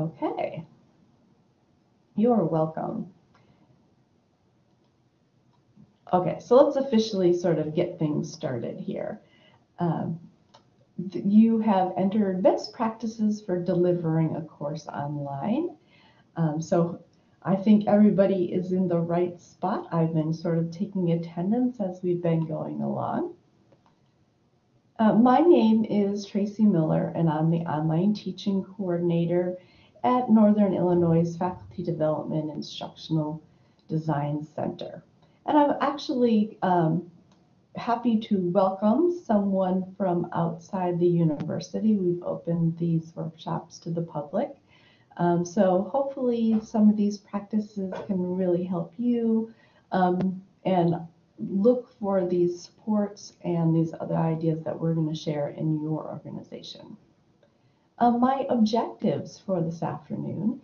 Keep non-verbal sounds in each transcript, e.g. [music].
Okay. You're welcome. Okay, so let's officially sort of get things started here. Um, you have entered best practices for delivering a course online. Um, so I think everybody is in the right spot. I've been sort of taking attendance as we've been going along. Uh, my name is Tracy Miller, and I'm the online teaching coordinator at Northern Illinois Faculty Development Instructional Design Center. And I'm actually um, happy to welcome someone from outside the university. We've opened these workshops to the public. Um, so hopefully some of these practices can really help you um, and look for these supports and these other ideas that we're going to share in your organization. Uh, my objectives for this afternoon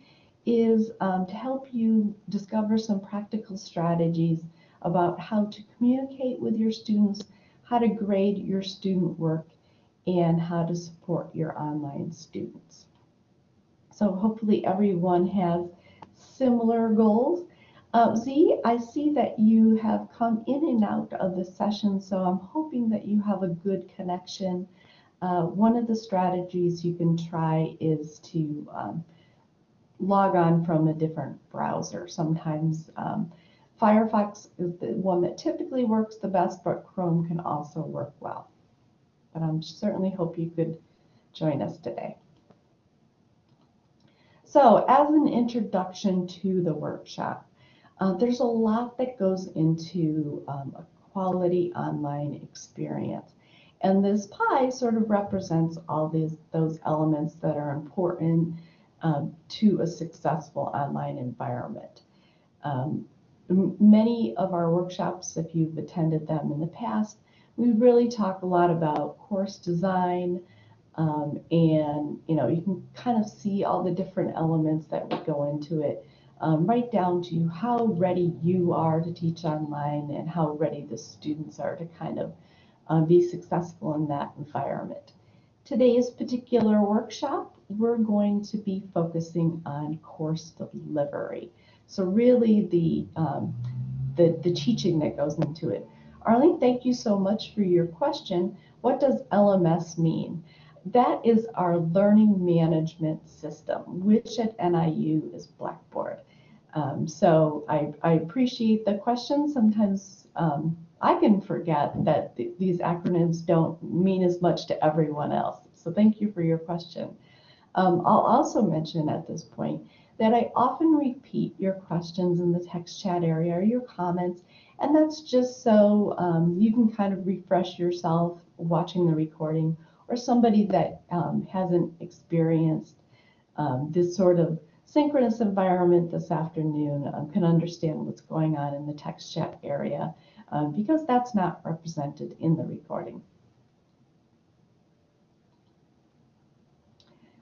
is um, to help you discover some practical strategies about how to communicate with your students, how to grade your student work, and how to support your online students. So hopefully everyone has similar goals. Uh, Z, I see that you have come in and out of the session, so I'm hoping that you have a good connection. Uh, one of the strategies you can try is to um, log on from a different browser. Sometimes um, Firefox is the one that typically works the best, but Chrome can also work well. But I am certainly hope you could join us today. So as an introduction to the workshop, uh, there's a lot that goes into um, a quality online experience. And this pie sort of represents all these those elements that are important um, to a successful online environment. Um, many of our workshops, if you've attended them in the past, we really talk a lot about course design, um, and you know you can kind of see all the different elements that would go into it, um, right down to how ready you are to teach online and how ready the students are to kind of uh, be successful in that environment. Today's particular workshop, we're going to be focusing on course delivery. So really the, um, the, the teaching that goes into it. Arlene, thank you so much for your question. What does LMS mean? That is our learning management system, which at NIU is Blackboard. Um, so I, I, appreciate the question. Sometimes um, I can forget that th these acronyms don't mean as much to everyone else. So thank you for your question. Um, I'll also mention at this point that I often repeat your questions in the text chat area or your comments, and that's just so um, you can kind of refresh yourself watching the recording or somebody that um, hasn't experienced um, this sort of synchronous environment this afternoon um, can understand what's going on in the text chat area um, because that's not represented in the recording.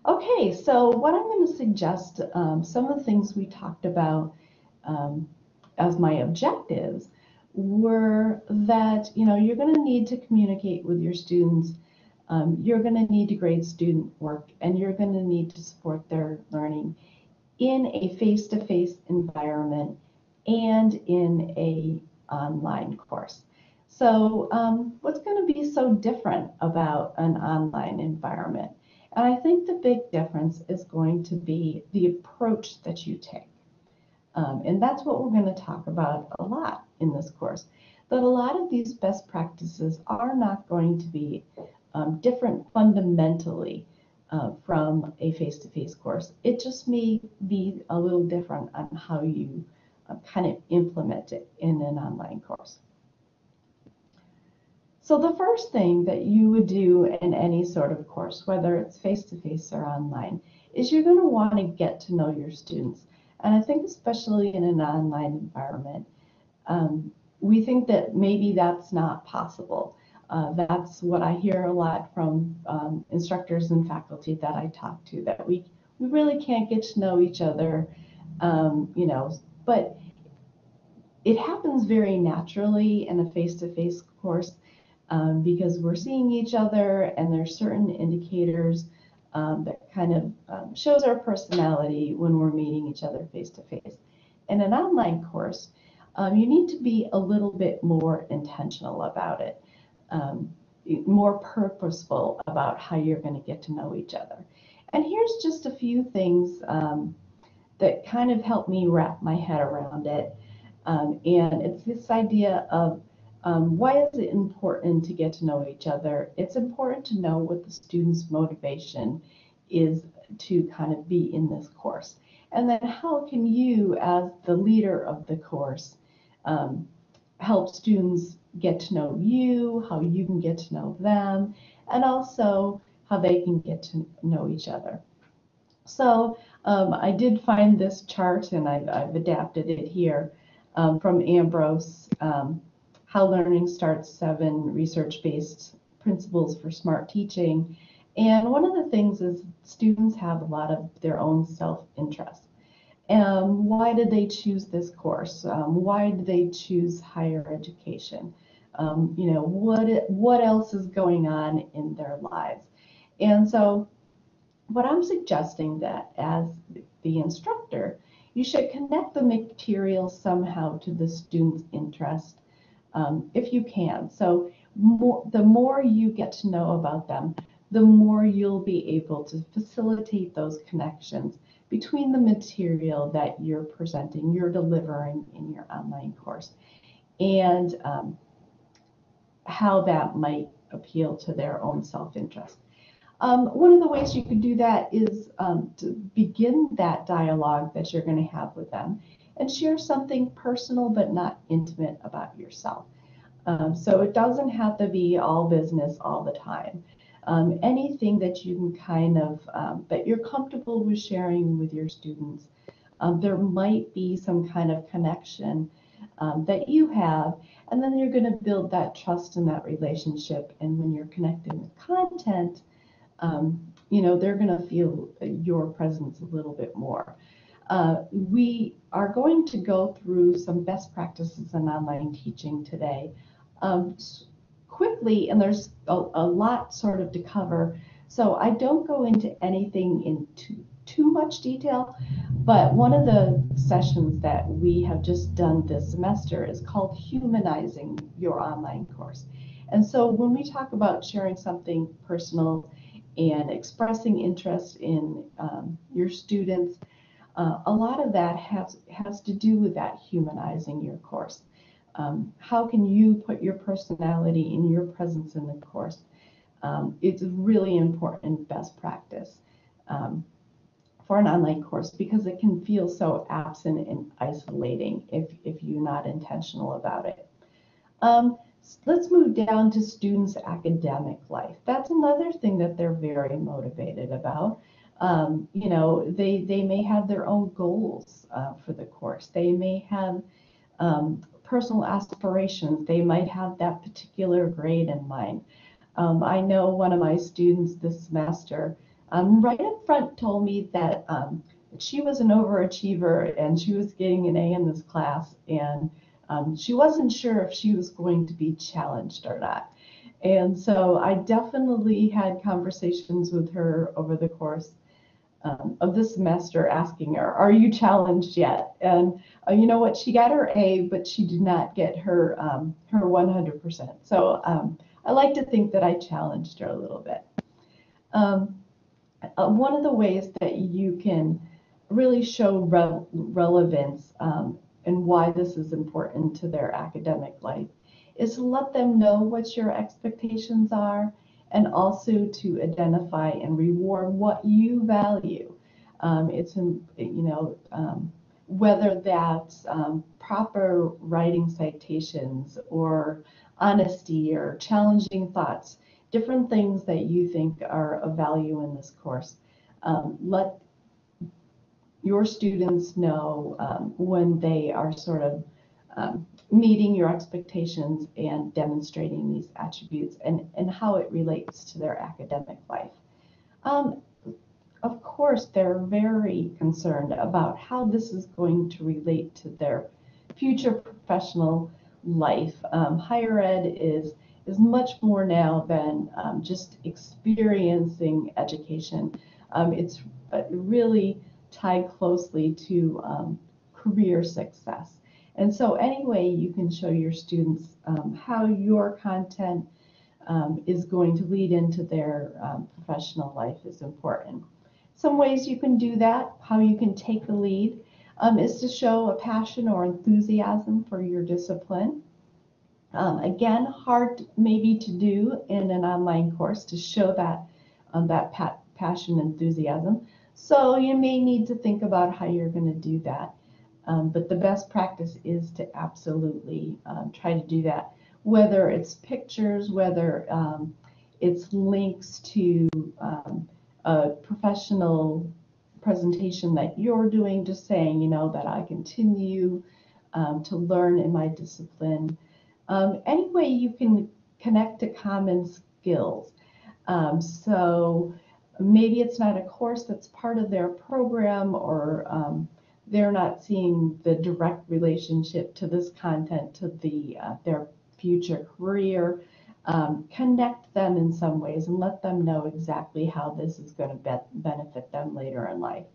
Okay, so what I'm going to suggest, um, some of the things we talked about um, as my objectives were that, you know, you're going to need to communicate with your students. Um, you're going to need to grade student work and you're going to need to support their learning in a face-to-face -face environment and in a online course. So um, what's going to be so different about an online environment? And I think the big difference is going to be the approach that you take. Um, and that's what we're going to talk about a lot in this course. That a lot of these best practices are not going to be um, different fundamentally uh, from a face-to-face -face course. It just may be a little different on how you kind of implement it in an online course. So the first thing that you would do in any sort of course, whether it's face-to-face -face or online, is you're going to want to get to know your students. And I think especially in an online environment, um, we think that maybe that's not possible. Uh, that's what I hear a lot from um, instructors and faculty that I talk to, that we, we really can't get to know each other, um, you know, but it happens very naturally in a face-to-face course um, because we're seeing each other and there's certain indicators um, that kind of um, shows our personality when we're meeting each other face to face. In an online course, um, you need to be a little bit more intentional about it, um, more purposeful about how you're going to get to know each other. And here's just a few things um, that kind of helped me wrap my head around it. Um, and it's this idea of um, why is it important to get to know each other? It's important to know what the student's motivation is to kind of be in this course. And then how can you, as the leader of the course, um, help students get to know you, how you can get to know them, and also how they can get to know each other. So um, I did find this chart and I've, I've adapted it here um, from Ambrose, um, How Learning Starts Seven Research-Based Principles for Smart Teaching. And one of the things is students have a lot of their own self-interest. Um, why did they choose this course? Um, why did they choose higher education? Um, you know, what, what else is going on in their lives? And so what I'm suggesting that as the instructor, you should connect the material somehow to the student's interest um, if you can. So more, the more you get to know about them, the more you'll be able to facilitate those connections between the material that you're presenting, you're delivering in your online course, and um, how that might appeal to their own self-interest. Um, one of the ways you could do that is um, to begin that dialogue that you're going to have with them and share something personal but not intimate about yourself. Um, so it doesn't have to be all business all the time. Um, anything that you can kind of, um, that you're comfortable with sharing with your students. Um, there might be some kind of connection that you have, and then you're going to build that trust in that relationship. And when you're connecting with content, um, you know, they're going to feel your presence a little bit more. Uh, we are going to go through some best practices in online teaching today um, quickly, and there's a, a, lot sort of to cover. So I don't go into anything in too, too much detail, but one of the sessions that we have just done this semester is called Humanizing Your Online Course. And so when we talk about sharing something personal, and expressing interest in um, your students. Uh, a lot of that has, has to do with that humanizing your course. Um, how can you put your personality and your presence in the course? Um, it's really important best practice um, for an online course because it can feel so absent and isolating if, if you're not intentional about it. Um, Let's move down to students' academic life. That's another thing that they're very motivated about. Um, you know, they, they may have their own goals uh, for the course. They may have um, personal aspirations. They might have that particular grade in mind. Um, I know one of my students this semester um, right up front told me that um, she was an overachiever and she was getting an A in this class and um, she wasn't sure if she was going to be challenged or not. And so I definitely had conversations with her over the course um, of the semester asking her, Are you challenged yet? And uh, you know what? She got her A, but she did not get her, um, her 100%. So um, I like to think that I challenged her a little bit. Um, uh, one of the ways that you can really show re relevance um, and why this is important to their academic life is to let them know what your expectations are and also to identify and reward what you value. Um, it's, you know, um, whether that's um, proper writing citations or honesty or challenging thoughts, different things that you think are of value in this course. Um, let your students know um, when they are sort of um, meeting your expectations and demonstrating these attributes and, and how it relates to their academic life. Um, of course, they're very concerned about how this is going to relate to their future professional life. Um, higher ed is is much more now than um, just experiencing education Um, it's really tied closely to um, career success. And so any way you can show your students um, how your content um, is going to lead into their um, professional life is important. Some ways you can do that, how you can take the lead, um, is to show a passion or enthusiasm for your discipline. Um, again, hard maybe to do in an online course to show that um, that pa passion enthusiasm. So you may need to think about how you're going to do that. Um, but the best practice is to absolutely um, try to do that, whether it's pictures, whether um, it's links to um, a professional presentation that you're doing, just saying, you know, that I continue um, to learn in my discipline. Um, any way you can connect to common skills. so maybe it's not a course that's part of their program or they're not seeing the direct relationship to this content to the uh, their future career. Um, connect them in some ways and let them know exactly how this is going to be benefit them later in life.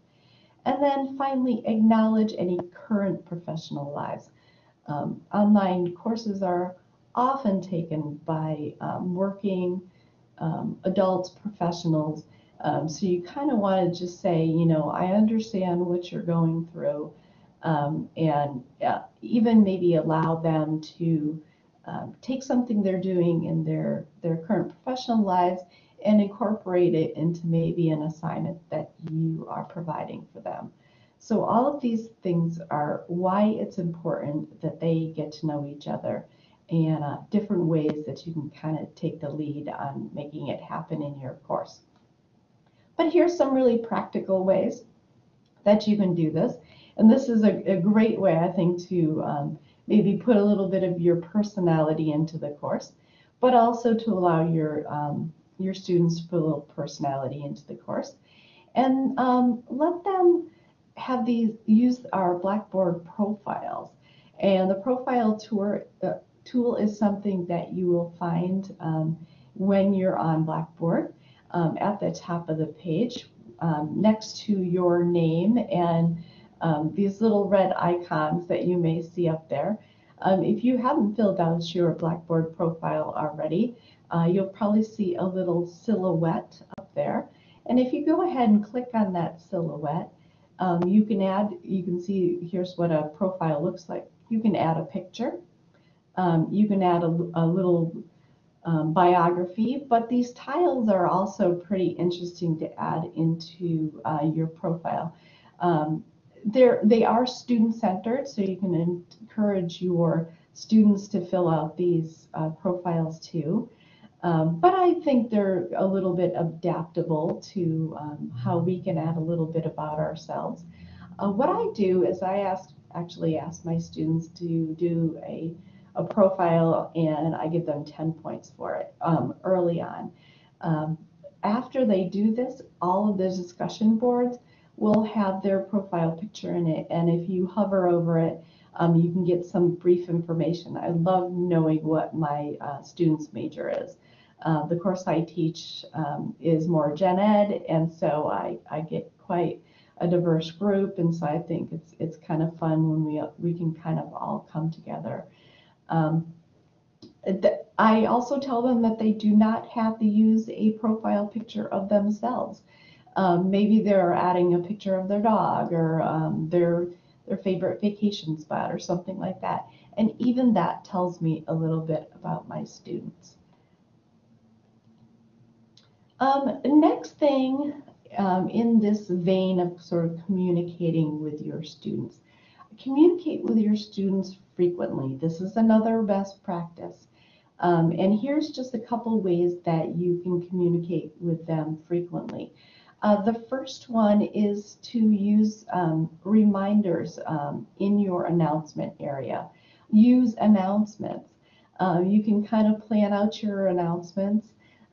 And then finally, acknowledge any current professional lives. Um, online courses are often taken by um, working um, adults, professionals, um, so you kind of want to just say, you know, I understand what you're going through, um, and uh, even maybe allow them to um, take something they're doing in their their current professional lives and incorporate it into maybe an assignment that you are providing for them. So all of these things are why it's important that they get to know each other and uh, different ways that you can kind of take the lead on making it happen in your course. But here's some really practical ways that you can do this. And this is a, a great way, I think, to um, maybe put a little bit of your personality into the course, but also to allow your, um, your students to put a little personality into the course. And um, let them have these, use our Blackboard profiles. And the profile tour, uh, tool is something that you will find um, when you're on Blackboard um, at the top of the page um, next to your name and um, these little red icons that you may see up there. Um, if you haven't filled out your Blackboard profile already, uh, you'll probably see a little silhouette up there. And if you go ahead and click on that silhouette, um, you can add, you can see here's what a profile looks like. You can add a picture. Um, you can add a, a little um, biography, but these tiles are also pretty interesting to add into uh, your profile. Um, they're, student-centered, so you can encourage your students to fill out these uh, profiles too. Um, but I think they're a little bit adaptable to um, how we can add a little bit about ourselves. Uh, what I do is I ask, actually ask my students to do a a profile and I give them 10 points for it um, early on. Um, after they do this, all of the discussion boards will have their profile picture in it. And if you hover over it, um, you can get some brief information. I love knowing what my uh, students' major is. Uh, the course I teach um, is more gen ed, and so I, I get quite a diverse group, and so I think it's it's kind of fun when we we can kind of all come together um, I also tell them that they do not have to use a profile picture of themselves. Um, maybe they're adding a picture of their dog or um, their their favorite vacation spot or something like that. And even that tells me a little bit about my students. Um, next thing um, in this vein of sort of communicating with your students, communicate with your students frequently. This is another best practice. Um, and here's just a couple ways that you can communicate with them frequently. Uh, the first one is to use um, reminders um, in your announcement area. Use announcements. Uh, you can kind of plan out your announcements,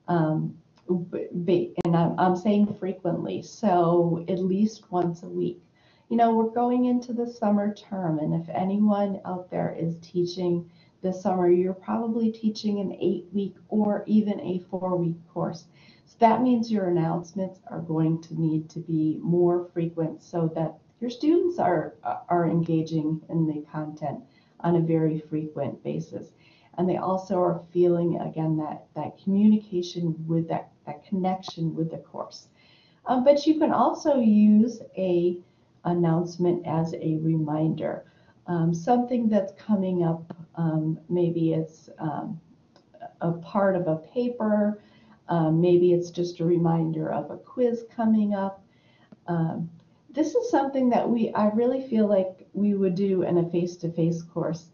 um, and I'm, I'm saying frequently, so at least once a week you know, we're going into the summer term, and if anyone out there is teaching this summer, you're probably teaching an eight week or even a four week course. So that means your announcements are going to need to be more frequent so that your students are, are engaging in the content on a very frequent basis. And they also are feeling, again, that, that communication with that, that connection with the course. Um, but you can also use a announcement as a reminder. Um, something that's coming up, um, maybe it's um, a part of a paper, um, maybe it's just a reminder of a quiz coming up. Um, this is something that we I really feel like we would do in a face-to-face course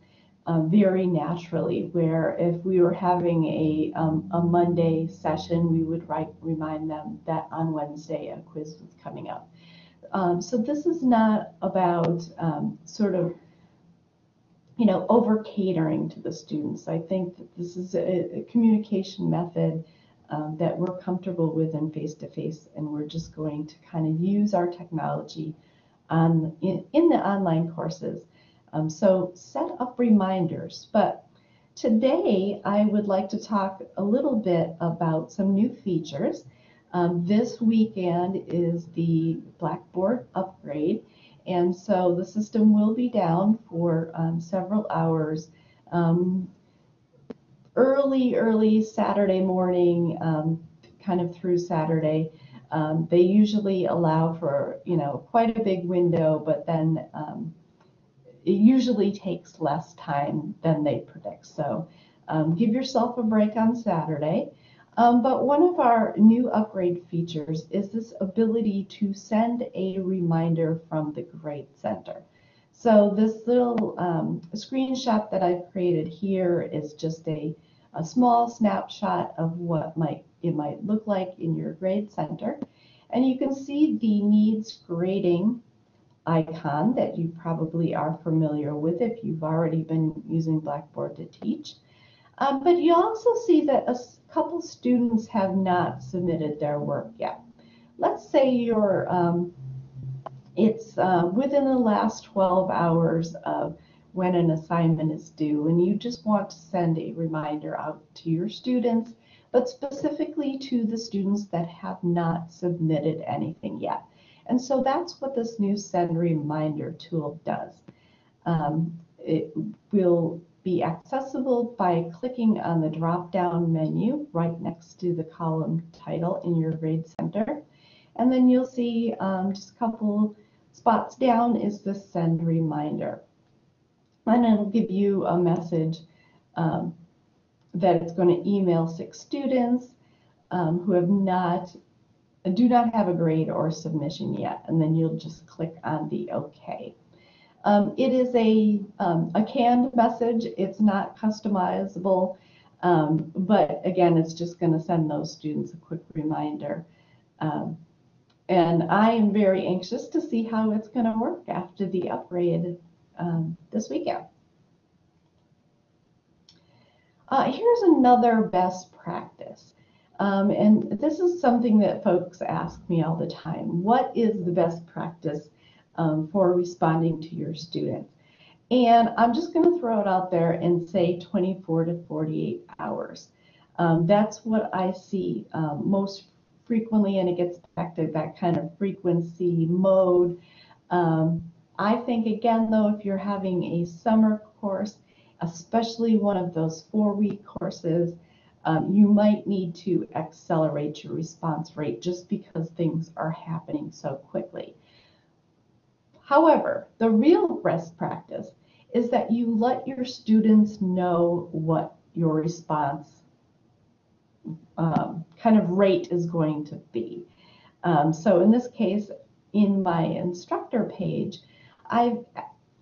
uh, very naturally, where if we were having a, a Monday session, we would write, remind them that on Wednesday a quiz was coming up. Um, so this is not about um, sort of, you know, over catering to the students. I think that this is a, a communication method um, that we're comfortable with in face-to-face, and we're just going to kind of use our technology on in, in the online courses. Um, so set up reminders. But today I would like to talk a little bit about some new features. Um, this weekend is the Blackboard upgrade. And so the system will be down for um, several hours. Um, early, early Saturday morning, um, kind of through Saturday. Um, they usually allow for, you know, quite a big window, but then um, it usually takes less time than they predict. So give yourself a break on Saturday. Um, but one of our new upgrade features is this ability to send a reminder from the Grade Center. So this little um, screenshot that I've created here is just a, a small snapshot of what might it might look like in your grade center. And you can see the needs grading icon that you probably are familiar with if you've already been using Blackboard to teach. Um, but you also see that a couple students have not submitted their work yet. Let's say you're, um, it's uh, within the last 12 hours of when an assignment is due and you just want to send a reminder out to your students, but specifically to the students that have not submitted anything yet. And so that's what this new send reminder tool does. Um, it will be accessible by clicking on the drop-down menu right next to the column title in your grade center. And then you'll see um, just a couple spots down is the send reminder. And it'll give you a message um, that it's going to email six students um, who have not do not have a grade or submission yet, and then you'll just click on the OK. Um, it is a, um, a canned message. It's not customizable, um, but again, it's just going to send those students a quick reminder. Um, and I am very anxious to see how it's going to work after the upgrade um, this weekend. Uh, here's another best practice. Um, and this is something that folks ask me all the time. What is the best practice um, for responding to your students? And I'm just going to throw it out there and say 24 to 48 hours. Um, that's what I see um, most frequently, and it gets back to that kind of frequency mode. Um, I think, again, though, if you're having a summer course, especially one of those four week courses, um, you might need to accelerate your response rate just because things are happening so quickly. However, the real best practice is that you let your students know what your response um, kind of rate is going to be. Um, so in this case, in my instructor page, I've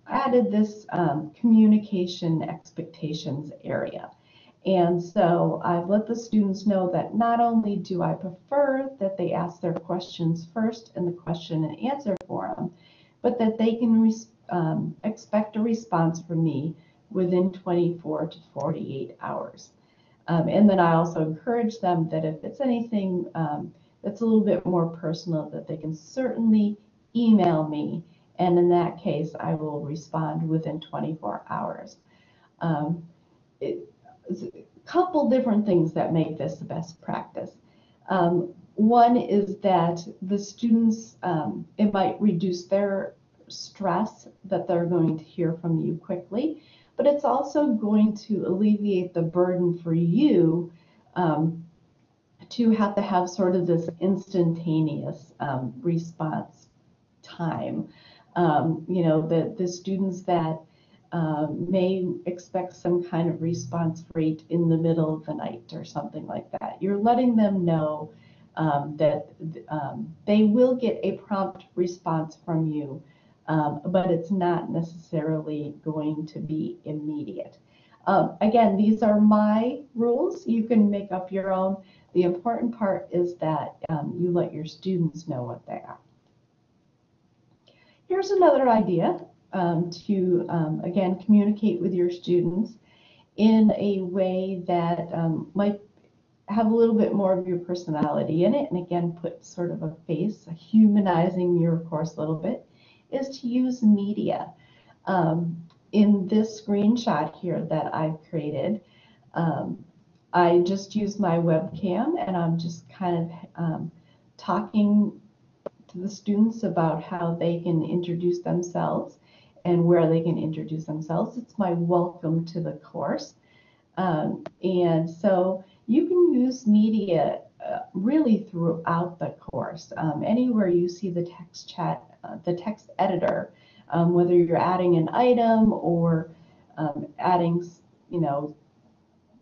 added this um, communication expectations area. And so I've let the students know that not only do I prefer that they ask their questions first in the question and answer forum, but that they can um, expect a response from me within 24 to 48 hours. Um, and then I also encourage them that if it's anything um, that's a little bit more personal, that they can certainly email me. And in that case, I will respond within 24 hours. Um, it, a couple different things that make this the best practice. Um, one is that the students, um, it might reduce their stress that they're going to hear from you quickly, but it's also going to alleviate the burden for you um, to have to have sort of this instantaneous um, response time. Um, you know, the, the students that um, may expect some kind of response rate in the middle of the night or something like that. You're letting them know um, that um, they will get a prompt response from you, um, but it's not necessarily going to be immediate. Um, again, these are my rules. You can make up your own. The important part is that um, you let your students know what they are. Here's another idea um, to, again, communicate with your students in a way that might have a little bit more of your personality in it, and again, put sort of a face, humanizing your course a little bit, is to use media. Um, in this screenshot here that I've created, um, I just use my webcam and I'm just kind of um, talking to the students about how they can introduce themselves and where they can introduce themselves. It's my welcome to the course. Um, and so you can use media uh, really throughout the course. Um, anywhere you see the text chat, uh, the text editor, um, whether you're adding an item or um, adding, you know,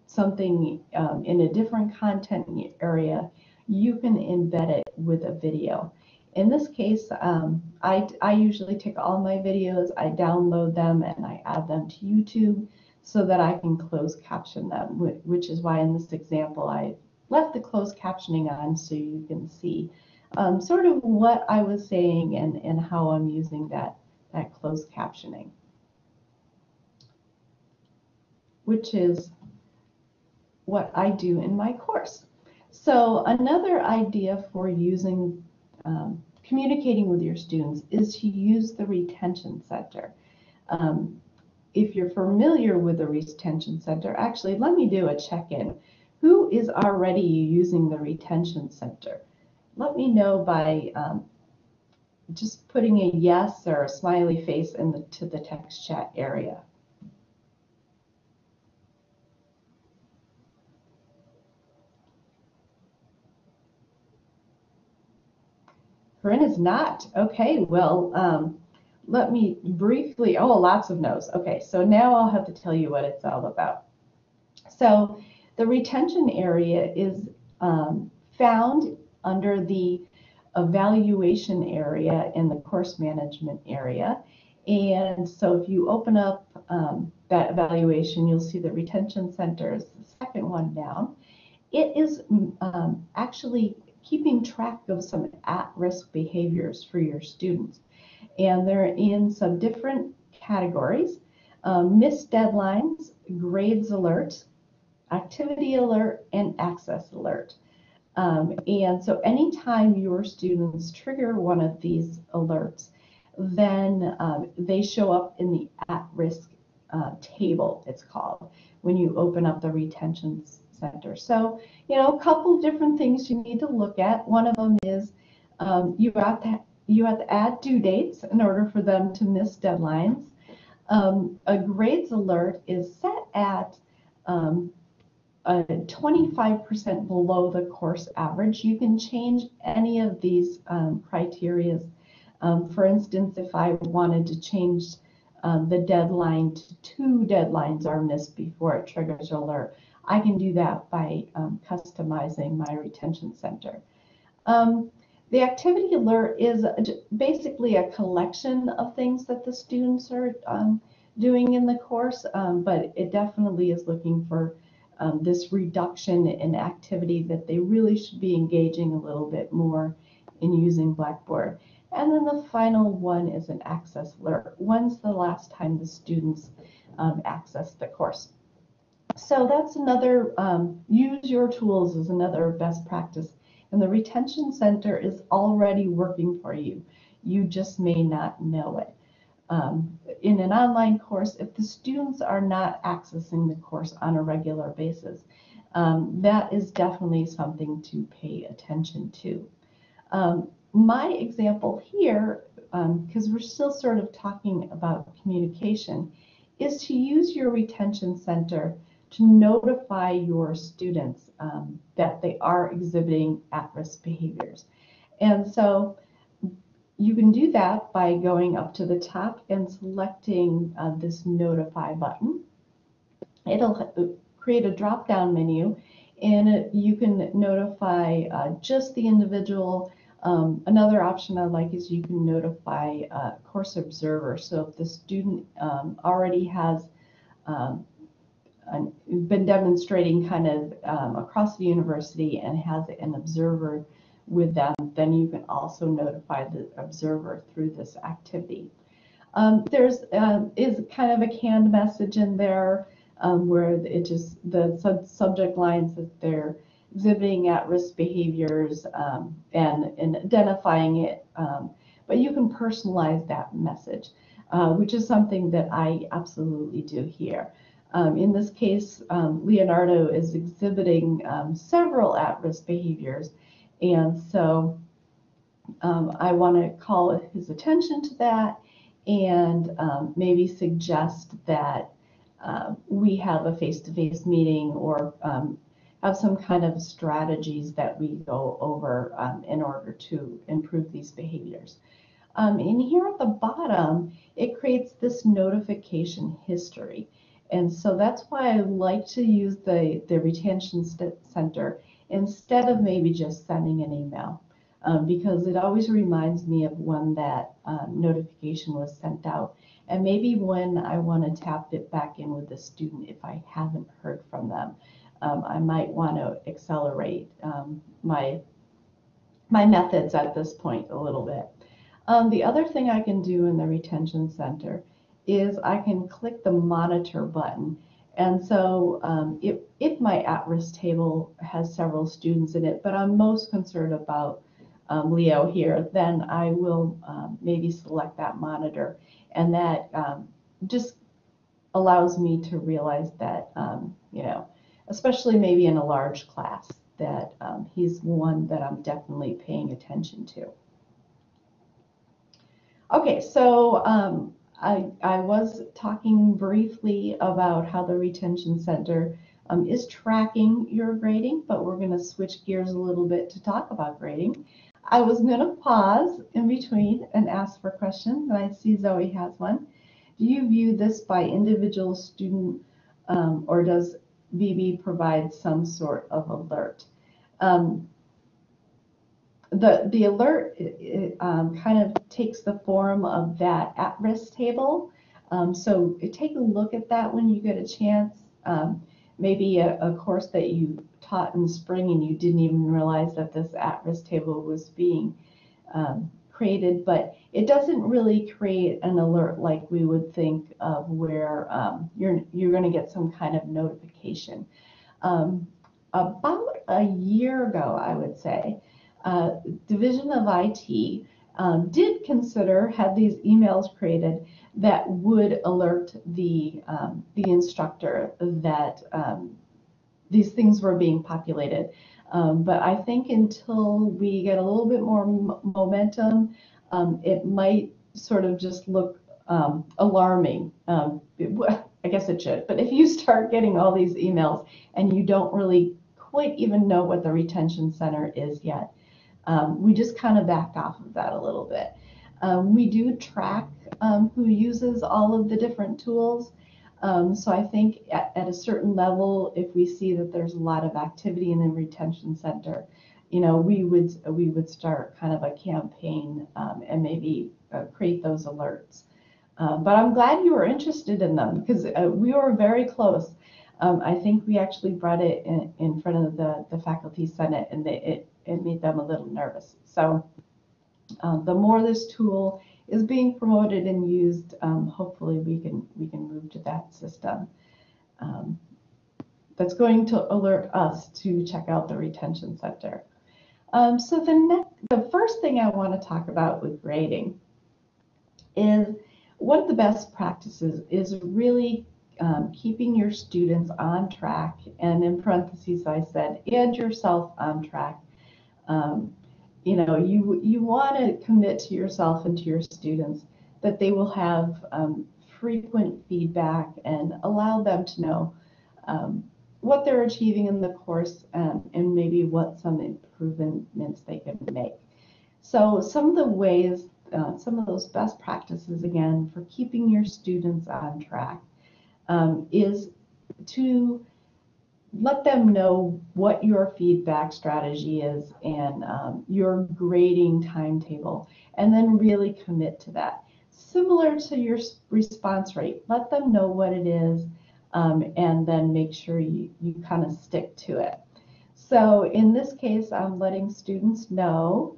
something um, in a different content area, you can embed it with a video. In this case, um, I, I usually take all my videos, I download them, and I add them to YouTube so that I can close caption them, which is why in this example I left the closed captioning on so you can see um, sort of what I was saying and, and how I'm using that, that closed captioning, which is what I do in my course. So another idea for using um, communicating with your students is to use the retention center. Um, if you're familiar with the retention center, actually, let me do a check-in. Who is already using the retention center? Let me know by um, just putting a yes or a smiley face into the text chat area. Corinne is not. Okay, well, um, let me briefly, oh, lots of no's. Okay, so now I'll have to tell you what it's all about. So the retention area is um, found under the evaluation area in the course management area. And so if you open up um, that evaluation, you'll see the retention center is the second one down. It is um, actually keeping track of some at-risk behaviors for your students. And they're in some different categories. Um, missed deadlines, grades alert, activity alert, and access alert. Um, and so anytime your students trigger one of these alerts, then um, they show up in the at-risk uh, table, it's called, when you open up the retention center. So, you know, a couple of different things you need to look at. One of them is um, you have to you have to add due dates in order for them to miss deadlines. Um, a grades alert is set at um, 25% below the course average. You can change any of these um, criteria. Um, for instance, if I wanted to change um, the deadline to two deadlines are missed before it triggers alert, I can do that by um, customizing my retention center. Um, the activity alert is basically a collection of things that the students are um, doing in the course, um, but it definitely is looking for um, this reduction in activity that they really should be engaging a little bit more in using Blackboard. And then the final one is an access alert. When's the last time the students um, accessed the course? So that's another, um, use your tools is another best practice. And the retention center is already working for you. You just may not know it. Um, in an online course, if the students are not accessing the course on a regular basis, um, that is definitely something to pay attention to. Um, my example here, because um, we're still sort of talking about communication, is to use your retention center to notify your students um, that they are exhibiting at-risk behaviors. And so you can do that by going up to the top and selecting uh, this notify button. It'll uh, create a drop-down menu and it, you can notify uh, just the individual. Um, another option I like is you can notify uh, course observer. So if the student um, already has um, been demonstrating kind of um, across the university and has an observer with them, then you can also notify the observer through this activity. Um, there's uh, is kind of a canned message in there um, where it just the sub subject lines that they're exhibiting at-risk behaviors um, and, and identifying it. Um, but you can personalize that message, uh, which is something that I absolutely do here. Um, in this case, um, Leonardo is exhibiting um, several at-risk behaviors, and so um, I want to call his attention to that and um, maybe suggest that uh, we have a face-to-face meeting or have some kind of strategies that we go over in order to improve these behaviors. And here at the bottom, it creates this notification history. And so that's why I like to use the, the retention center instead of maybe just sending an email um, because it always reminds me of when that um, notification was sent out. And maybe when I want to tap it back in with the student if I haven't heard from them, um, I might want to accelerate um, my, my methods at this point a little bit. Um, the other thing I can do in the retention center is I can click the monitor button and so um, if, if my at-risk table has several students in it, but I'm most concerned about um, Leo here, then I will um, maybe select that monitor. And that um, just allows me to realize that, um, you know, especially maybe in a large class, that um, he's one that I'm definitely paying attention to. Okay, so I, I was talking briefly about how the retention center um, is tracking your grading, but we're going to switch gears a little bit to talk about grading. I was going to pause in between and ask for questions, and I see Zoe has one. Do you view this by individual student, um, or does BB provide some sort of alert? Um, the, the alert it, um, kind of takes the form of that at-risk table. Um, so take a look at that when you get a chance. Um, maybe a, a, course that you taught in spring and you didn't even realize that this at-risk table was being um, created, but it doesn't really create an alert like we would think of where um, you're, you're going to get some kind of notification. Um, about a year ago, I would say, uh, Division of IT um, did consider, had these emails created that would alert the, um, the instructor that um, these things were being populated. Um, but I think until we get a little bit more momentum, um, it might sort of just look um, alarming. It, [laughs] I guess it should. But if you start getting all these emails and you don't really quite even know what the retention center is yet, um, we just kind of backed off of that a little bit. Um, we do track um, who uses all of the different tools. Um, so I think at, at, a certain level, if we see that there's a lot of activity in the retention center, you know, we would we would start kind of a campaign um, and maybe uh, create those alerts. Uh, but I'm glad you were interested in them because uh, we were very close. Um, I think we actually brought it in, in front of the, the faculty senate and they, it it made them a little nervous. So uh, the more this tool is being promoted and used, um, hopefully we can we can move to that system. Um, that's going to alert us to check out the retention center. Um, so the next, the first thing I want to talk about with grading is one of the best practices is really um, keeping your students on track, and in parentheses I said, and yourself on track. Um, you know, you you want to commit to yourself and to your students that they will have um, frequent feedback and allow them to know um, what they're achieving in the course um, and maybe what some improvements they can make. So some of the ways, uh, some of those best practices again for keeping your students on track um, is to let them know what your feedback strategy is and um, your grading timetable, and then really commit to that. Similar to your response rate, let them know what it is um, and then make sure you, you kind of stick to it. So in this case, I'm letting students know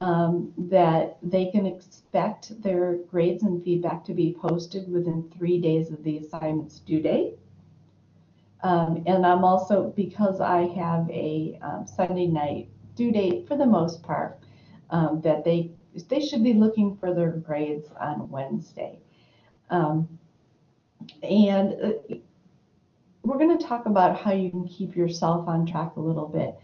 um, that they can expect their grades and feedback to be posted within three days of the assignment's due date. Um, and I'm also, because I have a um, Sunday night due date for the most part, um, that they they should be looking for their grades on Wednesday. Um, and uh, we're going to talk about how you can keep yourself on track a little bit.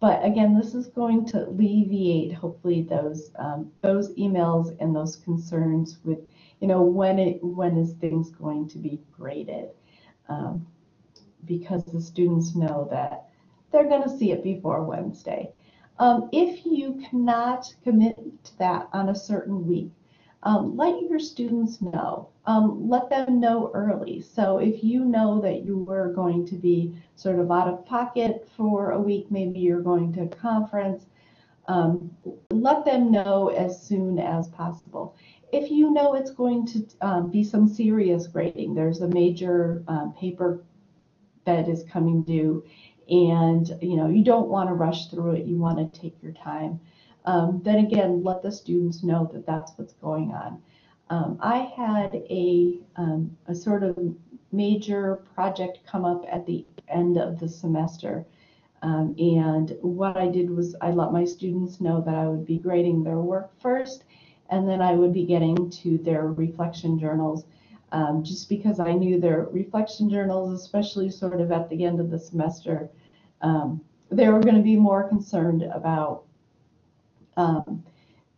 But again, this is going to alleviate hopefully those um, those emails and those concerns with, you know, when it when is things going to be graded, um, because the students know that they're going to see it before Wednesday. Um, if you cannot commit to that on a certain week, um, let your students know. Um, let them know early. So if you know that you were going to be sort of out of pocket for a week, maybe you're going to a conference, um, let them know as soon as possible. If you know it's going to um, be some serious grading, there's a major um, paper that is coming due, and you know you don't want to rush through it. You want to take your time um, then again, let the students know that that's what's going on. Um, I had a, um, a sort of major project come up at the end of the semester. Um, and what I did was I let my students know that I would be grading their work first, and then I would be getting to their reflection journals. Um, just because I knew their reflection journals, especially sort of at the end of the semester, um, they were going to be more concerned about um,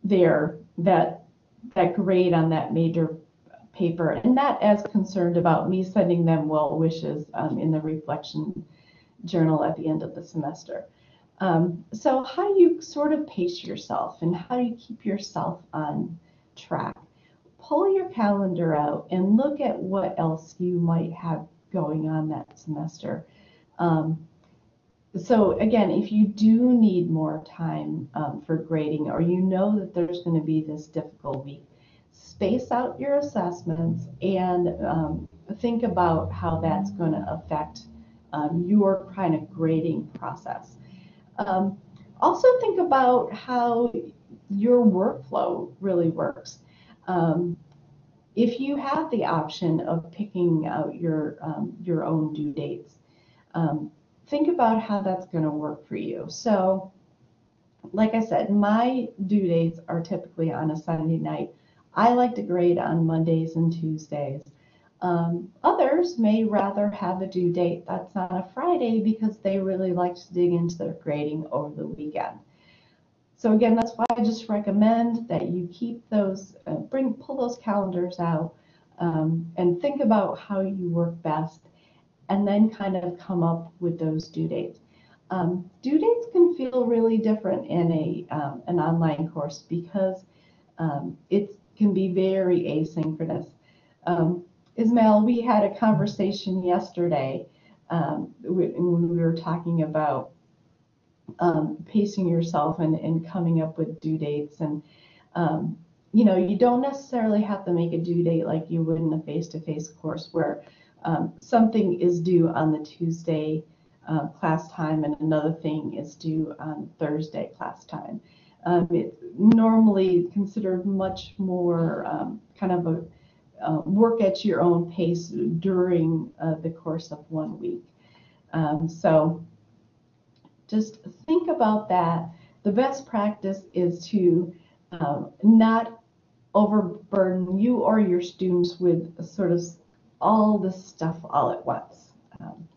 there that that grade on that major paper and not as concerned about me sending them well wishes um, in the reflection journal at the end of the semester. Um, so how do you sort of pace yourself and how do you keep yourself on track? Pull your calendar out and look at what else you might have going on that semester. Um, so again, if you do need more time um, for grading or you know that there's going to be this difficult week, space out your assessments and um, think about how that's going to affect um, your kind of grading process. Um, also think about how your workflow really works. Um, if you have the option of picking out your, um, your own due dates, think about how that's going to work for you. So, like I said, my due dates are typically on a Sunday night. I like to grade on Mondays and Tuesdays. Um, others may rather have a due date that's on a Friday because they really like to dig into their grading over the weekend. So again, that's why I just recommend that you keep those, uh, bring, pull those calendars out, um, and think about how you work best and then kind of come up with those due dates. Um, due dates can feel really different in a um, an online course because um, it can be very asynchronous. Um, Ismail, we had a conversation yesterday um, when we were talking about um, pacing yourself and, and coming up with due dates and you know you don't necessarily have to make a due date like you would in a face-to-face -face course where um, something is due on the Tuesday uh, class time and another thing is due on Thursday class time. Um, it's normally considered much more um, kind of a uh, work at your own pace during uh, the course of one week. Um, so just think about that. The best practice is to um, not overburden you or your students with sort of all this stuff all at once. Um,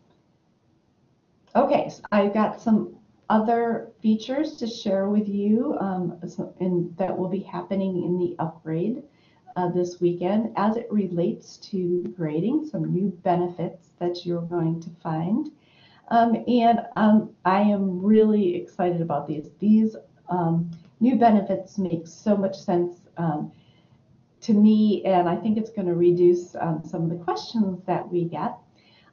okay, so I've got some other features to share with you um, so, and that will be happening in the upgrade uh, this weekend as it relates to grading, some new benefits that you're going to find. Um, and um, I am really excited about these. These um, new benefits make so much sense um, to me, and I think it's going to reduce um, some of the questions that we get.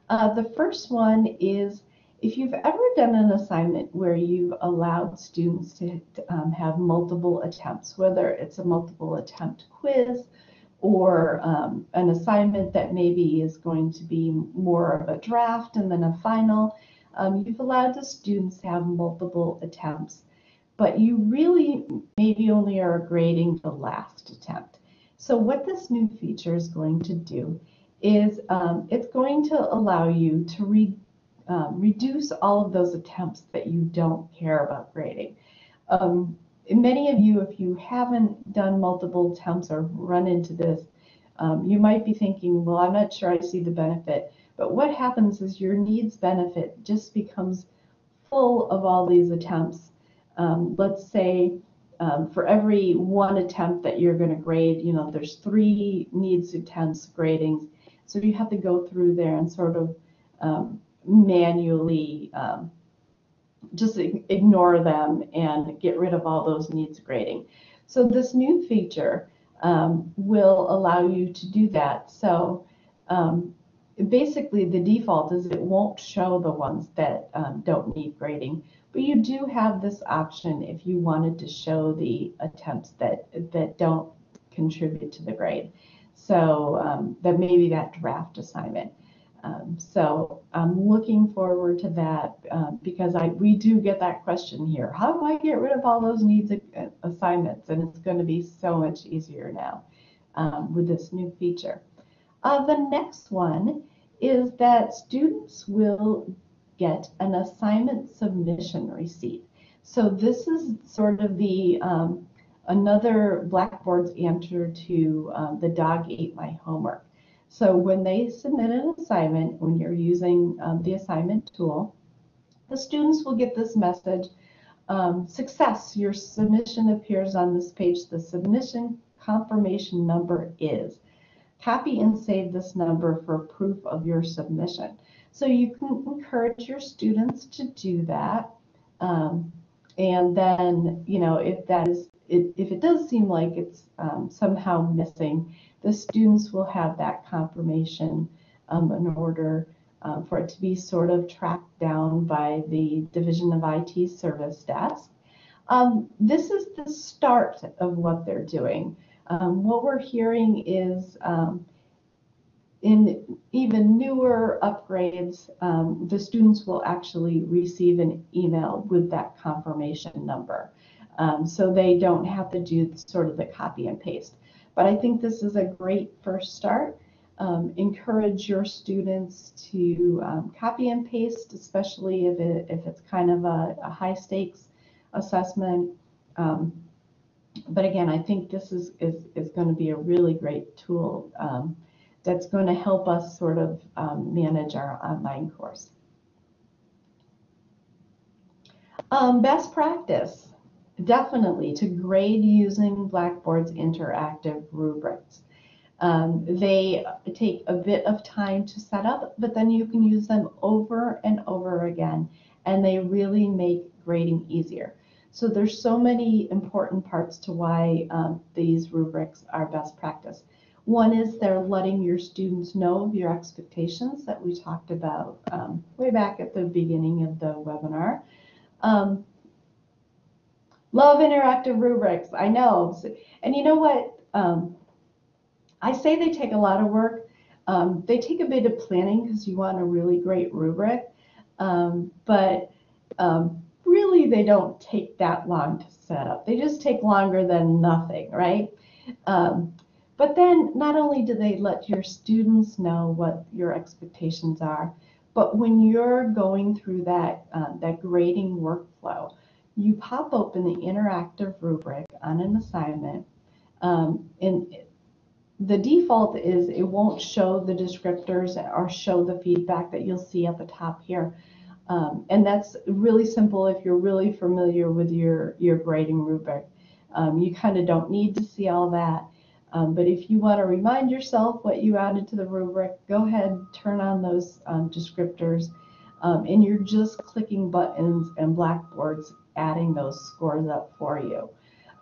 Uh, the first one is if you've ever done an assignment where you've allowed students to um, have multiple attempts, whether it's a multiple attempt quiz or um, an assignment that maybe is going to be more of a draft and then a final, um, you've allowed the students to have multiple attempts, but you really maybe only are grading the last attempt. So what this new feature is going to do is um, it's going to allow you to read um, reduce all of those attempts that you don't care about grading. Um, many of you, if you haven't done multiple attempts or run into this, um, you might be thinking, well, I'm not sure I see the benefit. But what happens is your needs benefit just becomes full of all these attempts. Um, let's say um, for every one attempt that you're going to grade, you know, there's three needs attempts gradings. So you have to go through there and sort of um, manually um, just ignore them and get rid of all those needs grading. So this new feature um, will allow you to do that. So um, basically the default is it won't show the ones that um, don't need grading, but you do have this option if you wanted to show the attempts that, that don't contribute to the grade. So um, that maybe that draft assignment. Um, so I'm looking forward to that uh, because I we do get that question here. How do I get rid of all those needs assignments? And it's going to be so much easier now um, with this new feature. Uh, the next one is that students will get an assignment submission receipt. So this is sort of the um, another Blackboard's answer to um, the dog ate my homework. So when they submit an assignment, when you're using um, the assignment tool, the students will get this message, um, success, your submission appears on this page. The submission confirmation number is. Copy and save this number for proof of your submission. So you can encourage your students to do that. Um, and then, you know, if that is, it, if it does seem like it's um, somehow missing, the students will have that confirmation um, in order um, for it to be sort of tracked down by the Division of IT Service Desk. Um, this is the start of what they're doing. Um, what we're hearing is um, in even newer upgrades, um, the students will actually receive an email with that confirmation number. so they don't have to do sort of the copy and paste. But I think this is a great first start. Um, encourage your students to um, copy and paste, especially if, it, if it's kind of a, a high stakes assessment. Um, but again, I think this is, is, is going to be a really great tool um, that's going to help us sort of um, manage our online course. Um, best practice definitely to grade using Blackboard's interactive rubrics. Um, they take a bit of time to set up, but then you can use them over and over again, and they really make grading easier. So there's so many important parts to why um, these rubrics are best practice. One is they're letting your students know of your expectations that we talked about um, way back at the beginning of the webinar. Love interactive rubrics. I know. And you know what? Um, I say they take a lot of work. Um, they take a bit of planning because you want a really great rubric. Um, but um, really, they don't take that long to set up. They just take longer than nothing, right? Um, but then not only do they let your students know what your expectations are, but when you're going through that, uh, that grading workflow, you pop open the interactive rubric on an assignment um, and the default is it won't show the descriptors or show the feedback that you'll see at the top here. Um, and that's really simple if you're really familiar with your, your grading rubric. Um, you kind of don't need to see all that. Um, but if you want to remind yourself what you added to the rubric, go ahead, turn on those um, descriptors, um, and you're just clicking buttons and Blackboard's adding those scores up for you.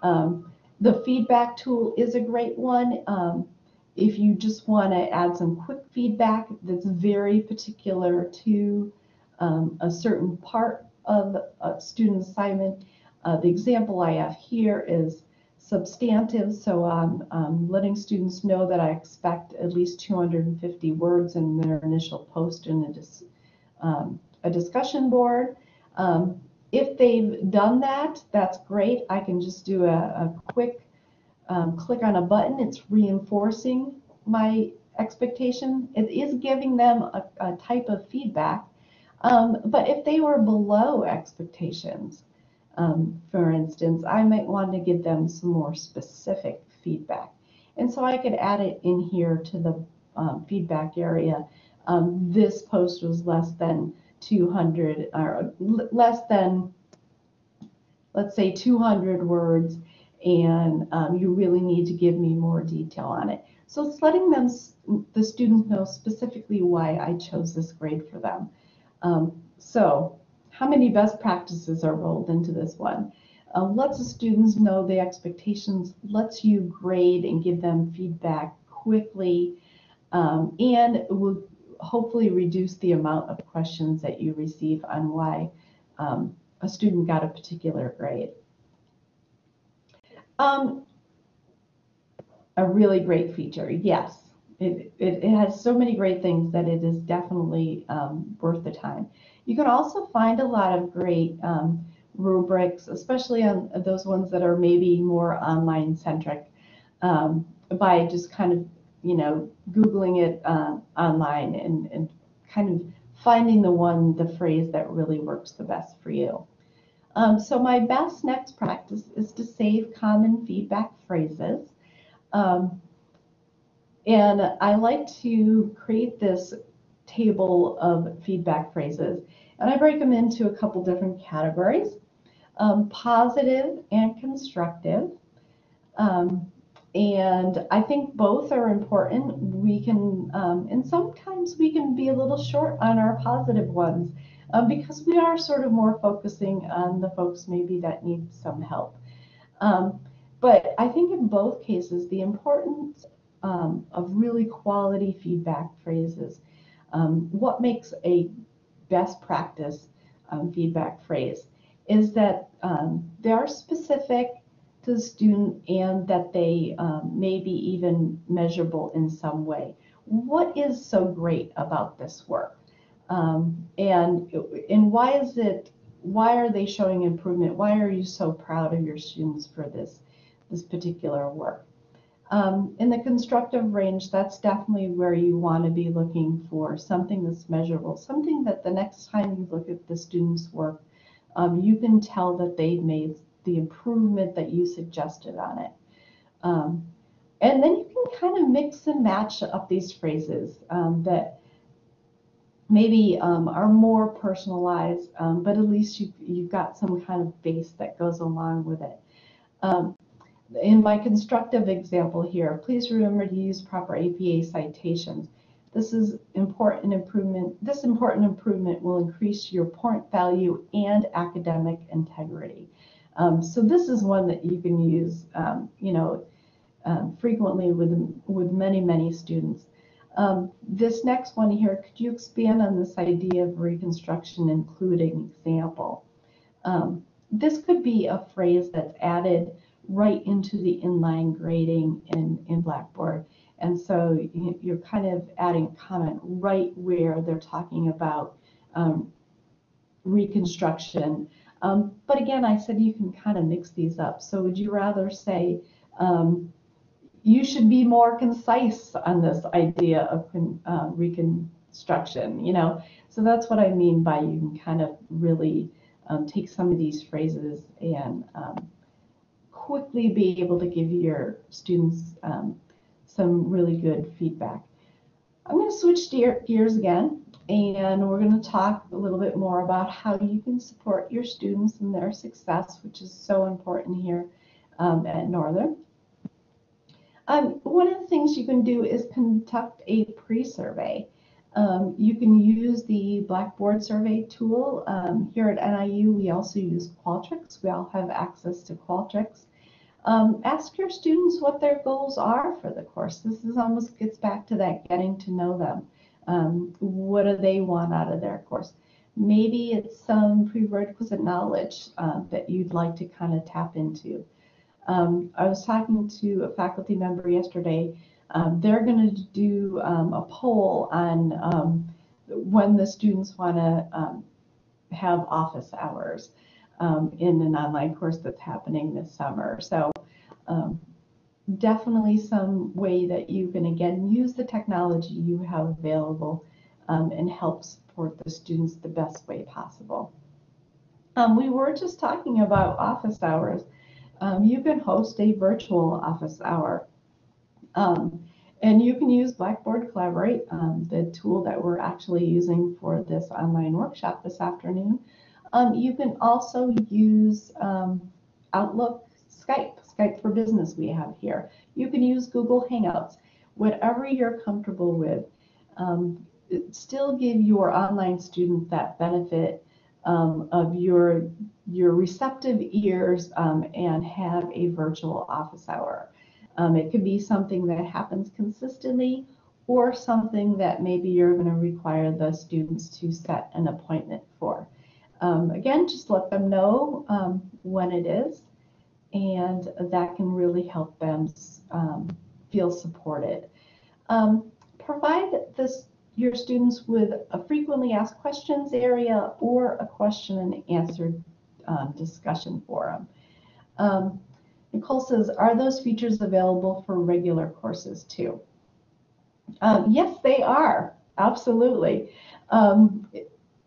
Um, the feedback tool is a great one. Um, if you just want to add some quick feedback that's very particular to um, a certain part of a student assignment, uh, the example I have here is substantive, so I'm um, letting students know that I expect at least 250 words in their initial post in a, dis um, a discussion board. Um, if they've done that, that's great. I can just do a, a quick um, click on a button. It's reinforcing my expectation. It is giving them a, a type of feedback. Um, but if they were below expectations, um, for instance, I might want to give them some more specific feedback. And so I could add it in here to the um, feedback area. Um, this post was less than 200 or less than, let's say 200 words, and um, you really need to give me more detail on it. So it's letting them, the students know specifically why I chose this grade for them. Um, so how many best practices are rolled into this one? Uh, lets the students know the expectations, lets you grade and give them feedback quickly, um, and will hopefully reduce the amount of questions that you receive on why um, a student got a particular grade. Um, a really great feature, yes. It, it, it, has so many great things that it is definitely um, worth the time. You can also find a lot of great um, rubrics, especially on those ones that are maybe more online centric, um, by just kind of, you know, Googling it uh, online and, and kind of finding the one, the phrase that really works the best for you. Um, so my best next practice is to save common feedback phrases. Um, and I like to create this table of feedback phrases. And I break them into a couple different categories, um, positive and constructive. Um, and I think both are important. We can, um, and sometimes we can be a little short on our positive ones um, because we are sort of more focusing on the folks maybe that need some help. Um, but I think in both cases, the importance um, of really quality feedback phrases um, what makes a best practice um, feedback phrase is that they are specific the student and that they um, may be even measurable in some way. What is so great about this work? Um, and, and why is it, why are they showing improvement? Why are you so proud of your students for this, this particular work? Um, in the constructive range, that's definitely where you want to be looking for something that's measurable, something that the next time you look at the student's work, um, you can tell that they've made the improvement that you suggested on it. Um, and then you can kind of mix and match up these phrases um, that maybe um, are more personalized, um, but at least you, you've got some kind of base that goes along with it. Um, in my constructive example here, please remember to use proper APA citations. This is important improvement. This important improvement will increase your point value and academic integrity. Um, so this is one that you can use, um, you know, um, frequently with with many many students. Um, this next one here, could you expand on this idea of reconstruction, including example? Um, this could be a phrase that's added right into the inline grading in, in Blackboard. And so you're kind of adding a comment right where they're talking about um, reconstruction. Um, but again, I said you can kind of mix these up. So would you rather say, um, you should be more concise on this idea of uh, reconstruction, you know? So that's what I mean by you can kind of really um, take some of these phrases and um, quickly be able to give your students um, some really good feedback. I'm going to switch gears again and we're going to talk a little bit more about how you can support your students and their success, which is so important here um, at Northern. Um, one of the things you can do is conduct a pre-survey. Um, you can use the Blackboard survey tool. Um, here at NIU, we also use Qualtrics. We all have access to Qualtrics. Um, ask your students what their goals are for the course. This is almost gets back to that getting to know them. Um, what do they want out of their course? Maybe it's some prerequisite knowledge uh, that you'd like to kind of tap into. Um, I was talking to a faculty member yesterday. Um, they're going to do um, a poll on um, when the students want to um, have office hours in an online course that's happening this summer. So definitely some way that you can again use the technology you have available um, and help support the students the best way possible. Um, we were just talking about office hours. Um, you can host a virtual office hour. Um, and you can use Blackboard Collaborate, um, the tool that we're actually using for this online workshop this afternoon. Um, you can also use Outlook Skype Skype for Business we have here. You can use Google Hangouts, whatever you're comfortable with. Um, still give your online students that benefit um, of your your receptive ears um, and have a virtual office hour. Um, it could be something that happens consistently or something that maybe you're going to require the students to set an appointment for. Um, again, just let them know um, when it is and that can really help them um, feel supported. Um, provide this your students with a frequently asked questions area or a question and answer um, discussion forum. Um, Nicole says, are those features available for regular courses too? Um, yes, they are. Absolutely. Um,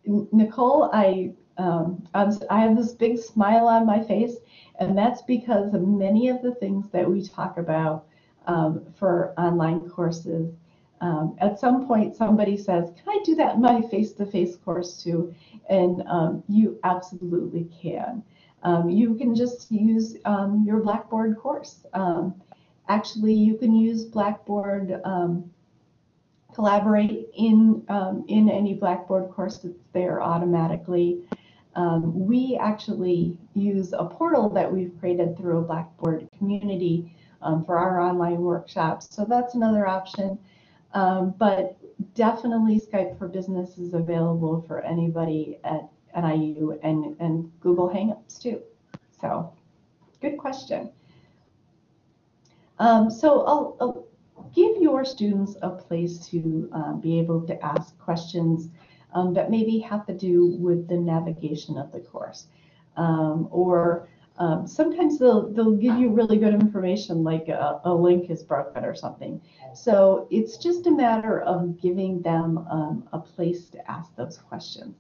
Nicole, I um, I have this big smile on my face and that's because of many of the things that we talk about um, for online courses. Um, at some point, somebody says, Can I do that in my face to face course too? And um, you absolutely can. Um, you can just use um, your Blackboard course. Actually, you can use Blackboard collaborate in um, in any Blackboard course that's there automatically. Um, we actually use a portal that we've created through a Blackboard community um, for our online workshops. So that's another option. Um, but definitely Skype for Business is available for anybody at NIU and, and Google Hangouts too. So good question. Um, so I'll, I'll, give your students a place to um, be able to ask questions um, that maybe have to do with the navigation of the course. Um, or um, sometimes they'll, they'll give you really good information like a, a, link is broken or something. So it's just a matter of giving them um, a place to ask those questions.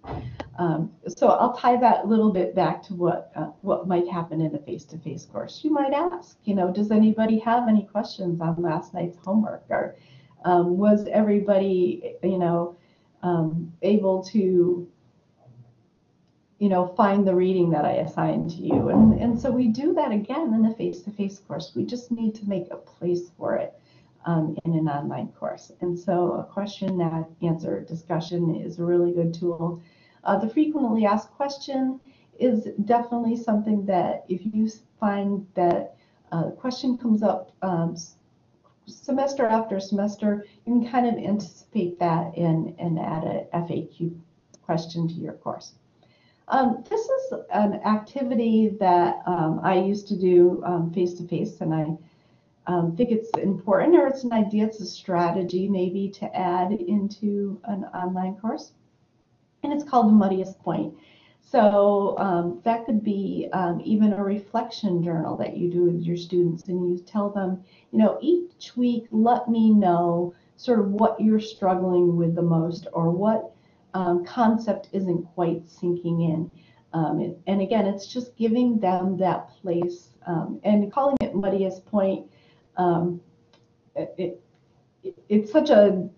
Um, so I'll tie that a little bit back to what, uh, what might happen in a face-to-face -face course. You might ask, you know, does anybody have any questions on last night's homework? Or um, was everybody, you know, um, able to you know, find the reading that I assigned to you. And, and so we do that again in a face-to-face course. We just need to make a place for it um, in an online course. And so a question that answer discussion is a really good tool. Uh, the frequently asked question is definitely something that if you find that a question comes up um, semester after semester, you can kind of anticipate that and, and add a FAQ question to your course. Um, this is an activity that um, I used to do face to face, and I um, think it's important, or it's an idea, it's a strategy maybe to add into an online course. And it's called the Muddiest Point. So um, that could be um, even a reflection journal that you do with your students, and you tell them, you know, each week, let me know sort of what you're struggling with the most or what um, concept isn't quite sinking in. Um, and, again, it's just giving them that place um, and calling it muddiest point. Um, it, it it's such a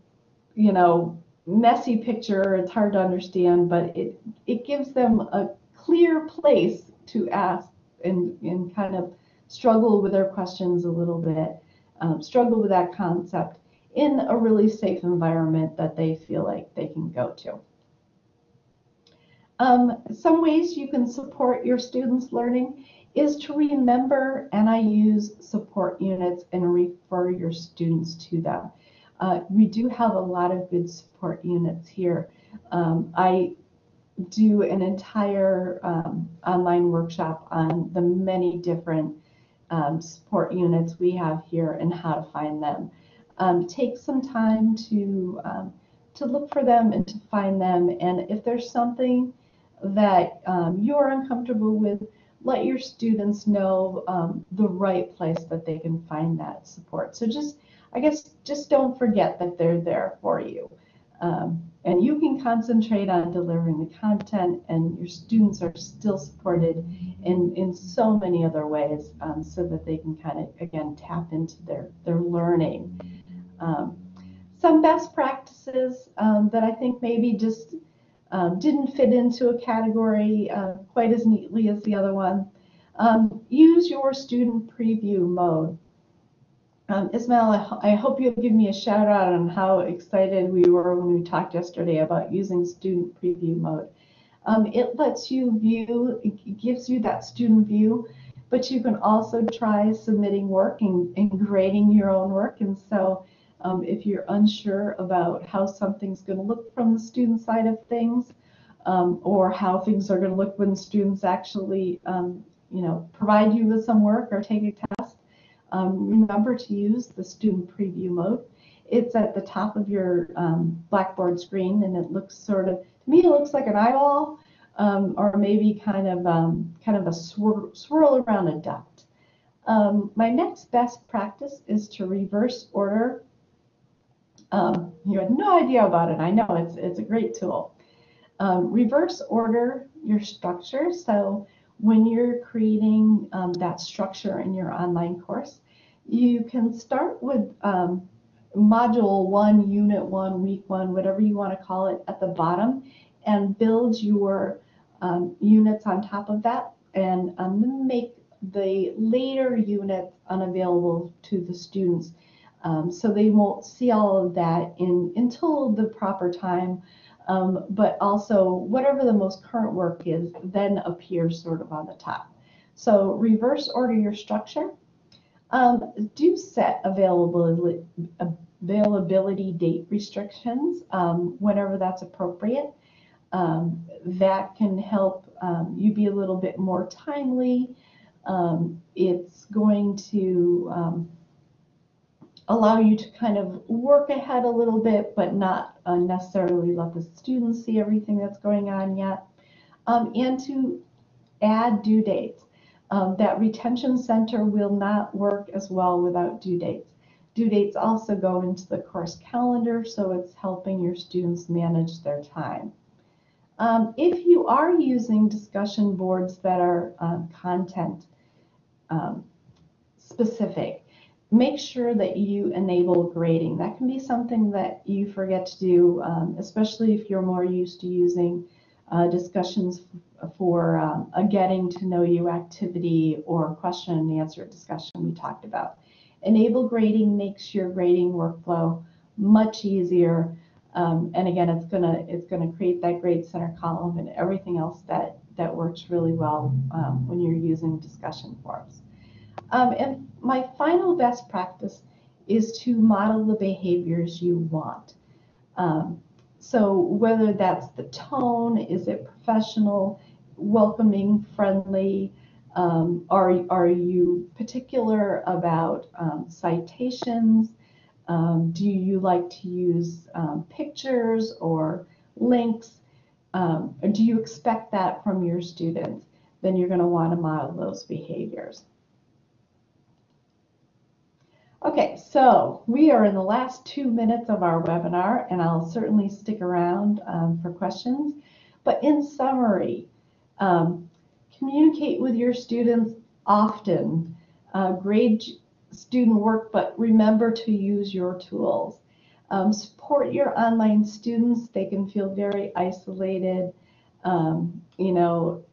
you know messy picture. It's hard to understand, but it it gives them a clear place to ask and and kind of struggle with their questions a little bit, um, struggle with that concept in a really safe environment that they feel like they can go to. Um, some ways you can support your students' learning is to remember NIU's support units and refer your students to them. Uh, we do have a lot of good support units here. Um, I do an entire um, online workshop on the many different um, support units we have here and how to find them. Um, take some time to um, to look for them and to find them. And if there's something that um, you're uncomfortable with, let your students know um, the right place that they can find that support. So just, I guess, just don't forget that they're there for you. Um, and you can concentrate on delivering the content and your students are still supported in, in so many other ways um, so that they can kind of, again, tap into their, their learning. Um, some best practices um, that I think maybe just um, didn't fit into a category uh, quite as neatly as the other one. Um, use your student preview mode. Um, Ismail, I, I, hope you'll give me a shout out on how excited we were when we talked yesterday about using student preview mode. Um, it lets you view, it gives you that student view, but you can also try submitting work and, and grading your own work. And so um, if you're unsure about how something's going to look from the student side of things, um, or how things are going to look when students actually, um, you know, provide you with some work or take a test, um, remember to use the student preview mode. It's at the top of your um, Blackboard screen, and it looks sort of, to me, it looks like an eyeball, um, or maybe kind of kind of a swirl, swirl around a duct. my next best practice is to reverse order um, you had no idea about it. I know it's, it's a great tool. Um, reverse order your structure. So when you're creating um, that structure in your online course, you can start with um, module one, unit one, week one, whatever you want to call it at the bottom and build your um, units on top of that and make the later units unavailable to the students um, so they won't see all of that in until the proper time. Um, but also whatever the most current work is then appears sort of on the top. So reverse order your structure. Um, do set availability, availability date restrictions um, whenever that's appropriate. Um, that can help um, you be a little bit more timely. it's going to allow you to kind of work ahead a little bit, but not necessarily let the students see everything that's going on yet. Um, and to add due dates. Um, that retention center will not work as well without due dates. Due dates also go into the course calendar, so it's helping your students manage their time. Um, if you are using discussion boards that are uh, content um, specific, make sure that you enable grading. That can be something that you forget to do, um, especially if you're more used to using uh, discussions for um, a getting to know you activity or question and answer discussion we talked about. Enable grading makes your grading workflow much easier. Um, and again, it's gonna it's gonna create that grade center column and everything else that that works really well um, when you're using discussion forums. Um, and my final best practice is to model the behaviors you want. Um, so whether that's the tone, is it professional, welcoming, friendly, um, are, are you particular about um, citations? Um, do you like to use um, pictures or links? or do you expect that from your students? Then you're going to want to model those behaviors. Okay, so we are in the last two minutes of our webinar, and I'll certainly stick around um, for questions. But in summary, um, communicate with your students often. Uh, grade student work, but remember to use your tools. Um, support your online students. They can feel very isolated, um, you know,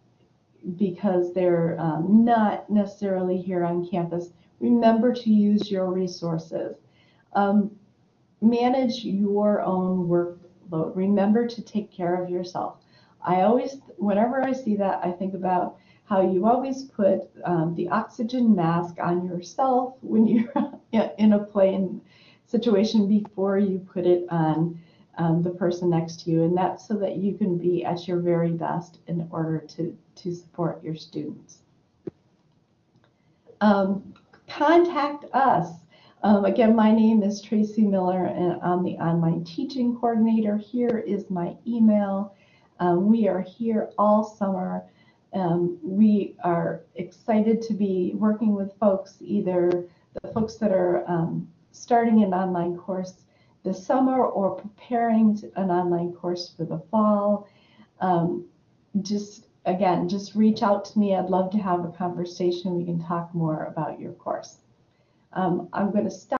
because they're um, not necessarily here on campus. Remember to use your resources. Um, manage your own workload. Remember to take care of yourself. I always, whenever I see that, I think about how you always put um, the oxygen mask on yourself when you're [laughs] in a plane situation before you put it on um, the person next to you. And that's so that you can be at your very best in order to, to support your students. Um, contact us. Um, again, my name is Tracy Miller and I'm the online teaching coordinator. Here is my email. Um, we are here all summer. Um, we are excited to be working with folks, either the folks that are um, starting an online course this summer or preparing an online course for the fall. Um, just again, just reach out to me. I'd love to have a conversation. We can talk more about your course. Um, I'm going to stop.